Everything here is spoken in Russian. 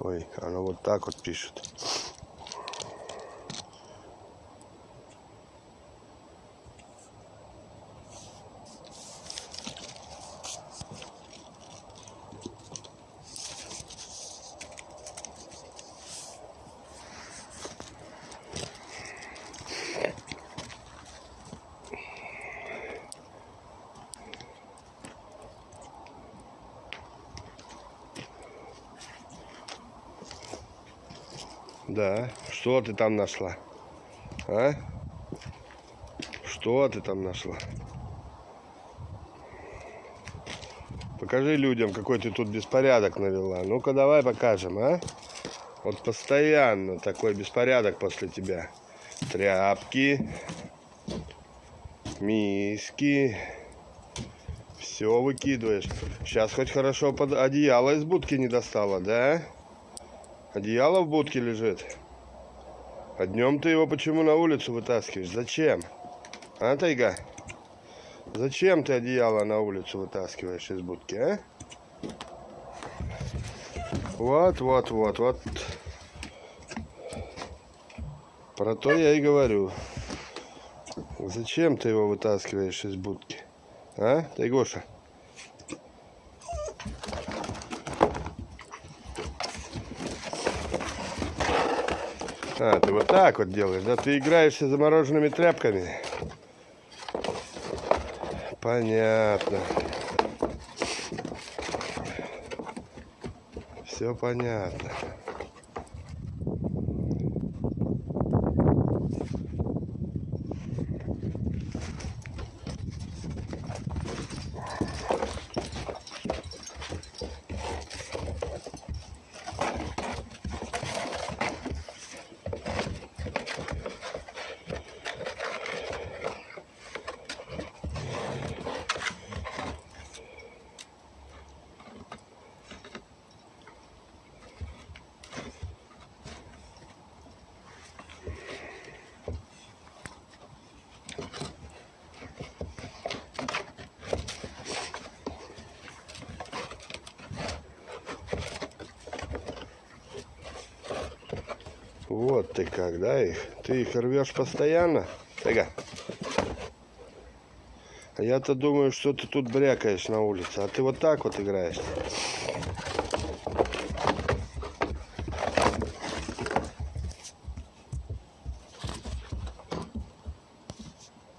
Ой, оно вот так вот пишет. Да, что ты там нашла? А? Что ты там нашла? Покажи людям, какой ты тут беспорядок навела. Ну-ка, давай покажем, а? Вот постоянно такой беспорядок после тебя. Тряпки, миски. Все выкидываешь. Сейчас хоть хорошо под одеяло из будки не достала, да? Одеяло в будке лежит. А днем ты его почему на улицу вытаскиваешь? Зачем? А, Тайга? Зачем ты одеяло на улицу вытаскиваешь из будки, а? Вот, вот, вот, вот. Про то я и говорю. Зачем ты его вытаскиваешь из будки? А, Тайгоша? А, ты вот так вот делаешь, да? Ты играешься замороженными тряпками. Понятно. Все понятно. Вот ты как, да, их? Ты их рвешь постоянно? Тага. А я-то думаю, что ты тут брякаешь на улице, а ты вот так вот играешь.